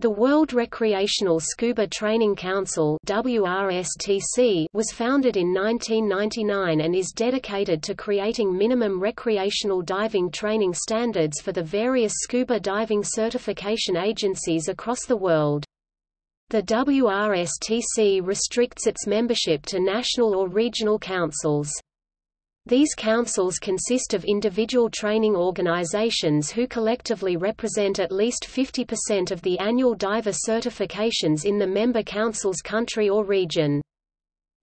The World Recreational Scuba Training Council WRSTC was founded in 1999 and is dedicated to creating minimum recreational diving training standards for the various scuba diving certification agencies across the world. The WRSTC restricts its membership to national or regional councils. These councils consist of individual training organizations who collectively represent at least 50% of the annual diver certifications in the member council's country or region.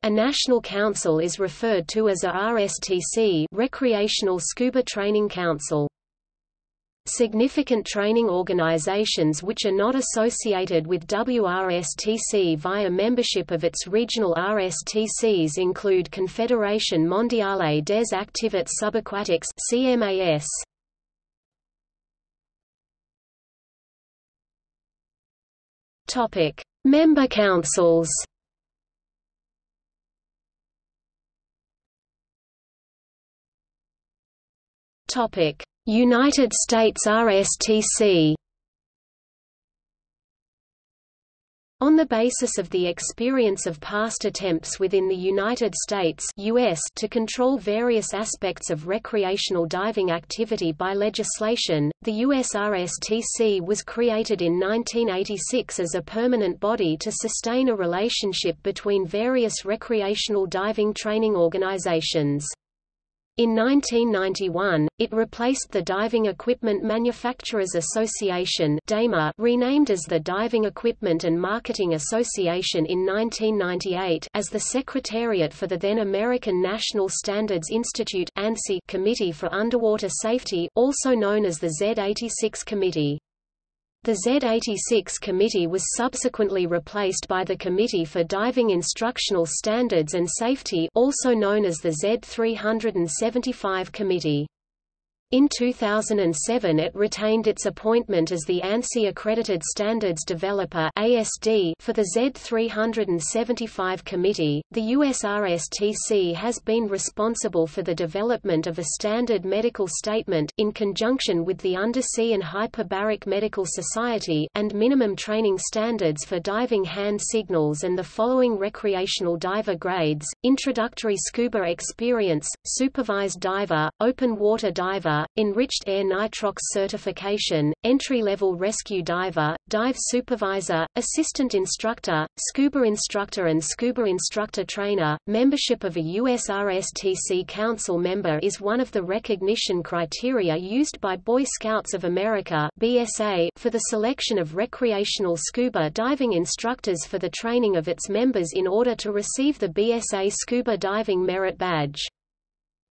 A national council is referred to as a RSTC Recreational Scuba Training Council. Significant training organizations which are not associated with WRSTC via membership of its regional RSTCs include Confédération Mondiale des Activités Subaquatiques CMAS. Topic: Member councils. Topic: United States RSTC On the basis of the experience of past attempts within the United States US to control various aspects of recreational diving activity by legislation, the US RSTC was created in 1986 as a permanent body to sustain a relationship between various recreational diving training organizations. In 1991, it replaced the Diving Equipment Manufacturers Association renamed as the Diving Equipment and Marketing Association in 1998 as the Secretariat for the then American National Standards Institute Committee for Underwater Safety, also known as the Z86 Committee. The Z86 committee was subsequently replaced by the Committee for Diving Instructional Standards and Safety also known as the Z375 Committee. In 2007 it retained its appointment as the ANSI Accredited Standards Developer ASD for the Z375 committee. The USRSTC has been responsible for the development of a standard medical statement in conjunction with the Undersea and Hyperbaric Medical Society and minimum training standards for diving hand signals and the following recreational diver grades: introductory scuba experience, supervised diver, open water diver, enriched air nitrox certification, entry-level rescue diver, dive supervisor, assistant instructor, scuba instructor and scuba instructor trainer. Membership of a USRSTC Council member is one of the recognition criteria used by Boy Scouts of America (BSA) for the selection of recreational scuba diving instructors for the training of its members in order to receive the BSA Scuba Diving Merit Badge.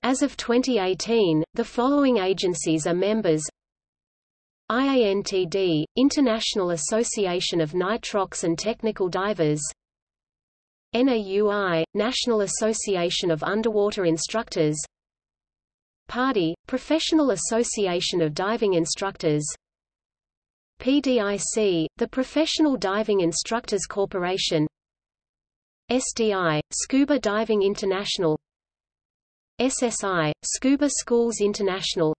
As of 2018, the following agencies are members. IANTD, International Association of Nitrox and Technical Divers. NAUI, National Association of Underwater Instructors. PADI, Professional Association of Diving Instructors. PDIC, the Professional Diving Instructors Corporation. SDI, Scuba Diving International SSI, Scuba Schools International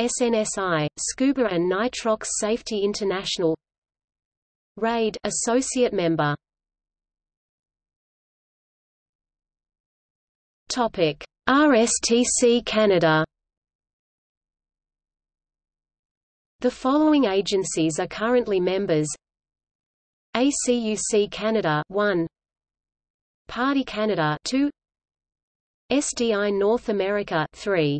SNSI, Scuba and Nitrox Safety International RAID associate member Topic RSTC Canada The following agencies are currently members. ACUC Canada 1 PADI Canada 2 SDI North America 3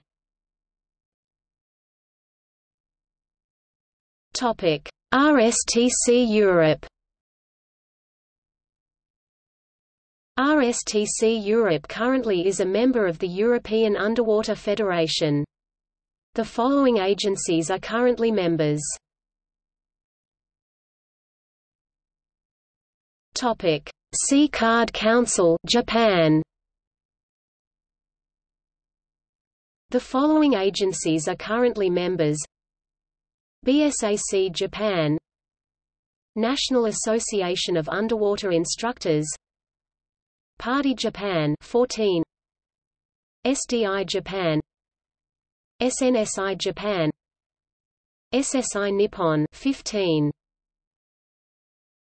Topic RSTC Europe RSTC Europe currently is a member of the European Underwater Federation. The following agencies are currently members. Topic: C-Card Council, Japan. The following agencies are currently members. BSAC Japan. National Association of Underwater Instructors. PADI Japan 14 SDI Japan. SNSI Japan. SSI Nippon 15